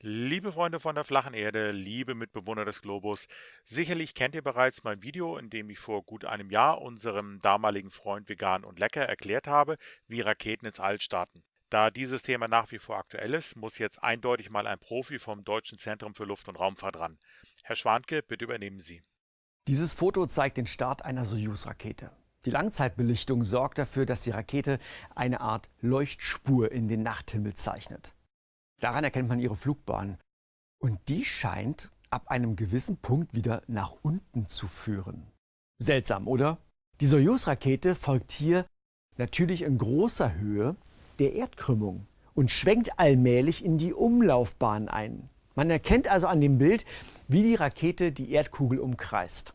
Liebe Freunde von der flachen Erde, liebe Mitbewohner des Globus, sicherlich kennt ihr bereits mein Video, in dem ich vor gut einem Jahr unserem damaligen Freund Vegan und Lecker erklärt habe, wie Raketen ins All starten. Da dieses Thema nach wie vor aktuell ist, muss jetzt eindeutig mal ein Profi vom Deutschen Zentrum für Luft- und Raumfahrt ran. Herr Schwanke, bitte übernehmen Sie. Dieses Foto zeigt den Start einer Soyuz-Rakete. Die Langzeitbelichtung sorgt dafür, dass die Rakete eine Art Leuchtspur in den Nachthimmel zeichnet. Daran erkennt man ihre Flugbahn. Und die scheint ab einem gewissen Punkt wieder nach unten zu führen. Seltsam, oder? Die Soyuz-Rakete folgt hier natürlich in großer Höhe der Erdkrümmung und schwenkt allmählich in die Umlaufbahn ein. Man erkennt also an dem Bild, wie die Rakete die Erdkugel umkreist.